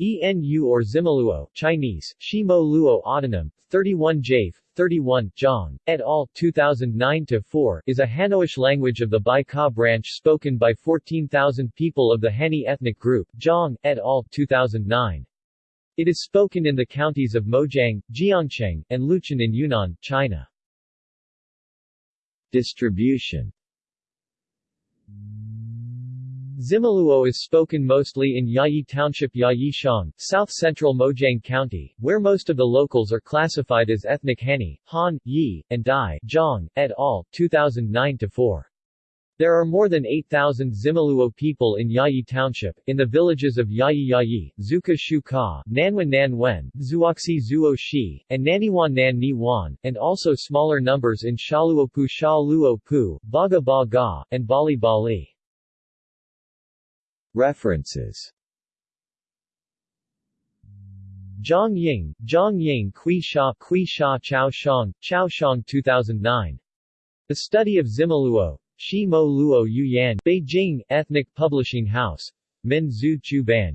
ENU or Zimaluo Chinese, Shimo Luo Autonym, 31 Jafe, 31, Zhang, et al., 2009-4 is a Hanoish language of the Bi Ka branch spoken by 14,000 people of the Hani ethnic group, Zhang, et al., 2009. It is spoken in the counties of Mojiang, Jiangcheng, and Luchun in Yunnan, China. Distribution Zimaluo is spoken mostly in Yayi Township Yayi Shang, south-central Mojiang County, where most of the locals are classified as ethnic Hani, Han, Yi, and Dai Zhang, et al., 2009-4. There are more than 8,000 Zimaluo people in Yayi Township, in the villages of Yayi Yayi, Zuka Shu Ka, Nanwan Nanwen, Zuoxi Zuo Shi, and Naniwan Nan Ni Wan, and also smaller numbers in Shaluopu Sha Luo Pu, Baga Ba Ga, and Bali Bali. References Zhang Ying, Zhang Ying Kui Sha Kui Sha Chao Shang, Chao Shang 2009. The Study of Zimaluo, Shi Mo Luo Yu Yan, Beijing, Ethnic Publishing House, Min Zhu Chu Ban.